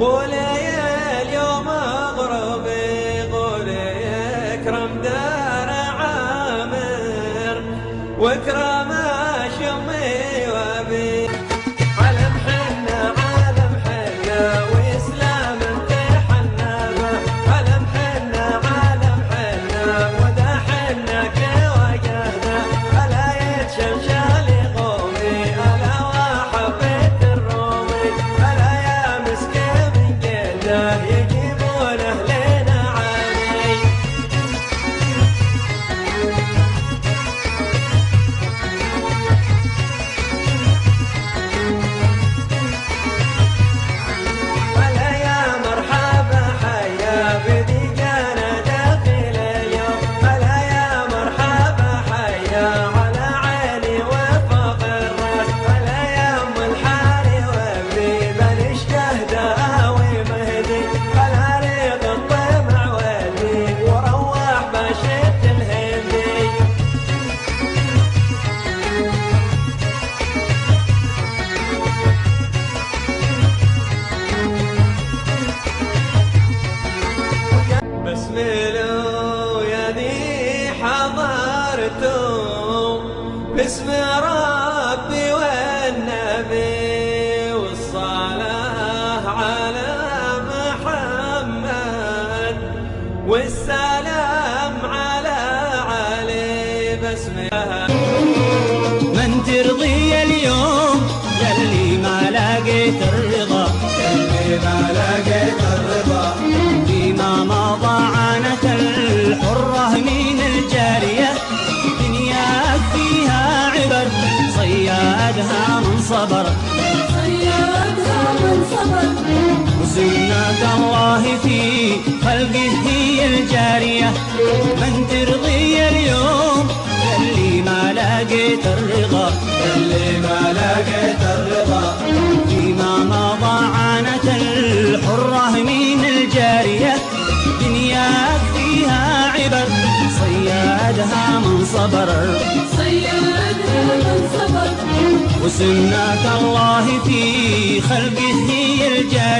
قول اليوم اغربي قول أكرم دار العتوب باسم ربي والنبي والصلاة على محمد والسلام صبر. من صبر وسنة الله في خلقه هي الجارية. من ترضي اليوم؟ اللي ما لقيت الرضا اللي ما لقيت الرضا فيما مضى عانت الحرة من الجارية. دنياك فيها عبر. صيادها من صبر. صيادها من صبر. وسنة الله في خلقه هي الجارية